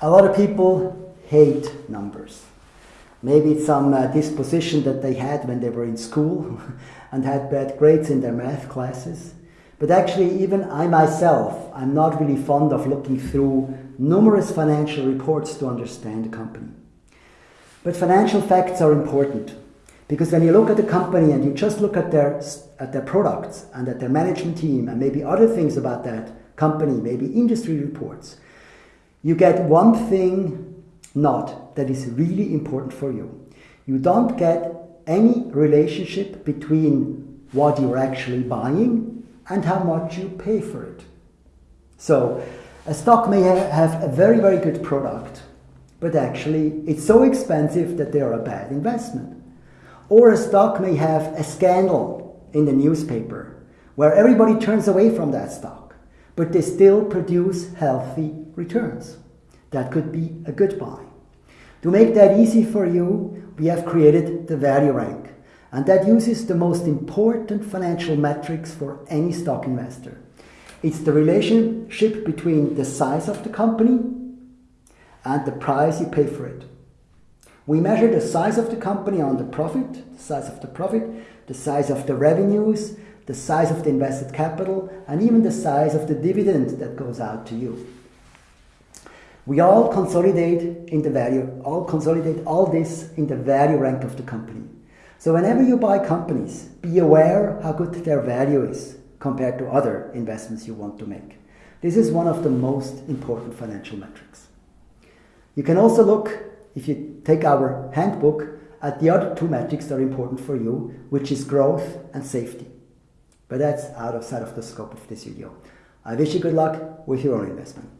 A lot of people hate numbers. Maybe it's some uh, disposition that they had when they were in school and had bad grades in their math classes. But actually, even I myself, I'm not really fond of looking through numerous financial reports to understand a company. But financial facts are important because when you look at a company and you just look at their, at their products and at their management team and maybe other things about that company, maybe industry reports, you get one thing not that is really important for you. You don't get any relationship between what you're actually buying and how much you pay for it. So, a stock may have a very, very good product, but actually it's so expensive that they are a bad investment. Or a stock may have a scandal in the newspaper where everybody turns away from that stock, but they still produce healthy returns. That could be a good buy. To make that easy for you, we have created the value rank, and that uses the most important financial metrics for any stock investor. It's the relationship between the size of the company and the price you pay for it. We measure the size of the company on the profit, the size of the profit, the size of the revenues, the size of the invested capital, and even the size of the dividend that goes out to you. We all consolidate in the value, all consolidate all this in the value rank of the company. So whenever you buy companies, be aware how good their value is compared to other investments you want to make. This is one of the most important financial metrics. You can also look if you take our handbook at the other two metrics that are important for you, which is growth and safety. But that's out of sight of the scope of this video. I wish you good luck with your own investment.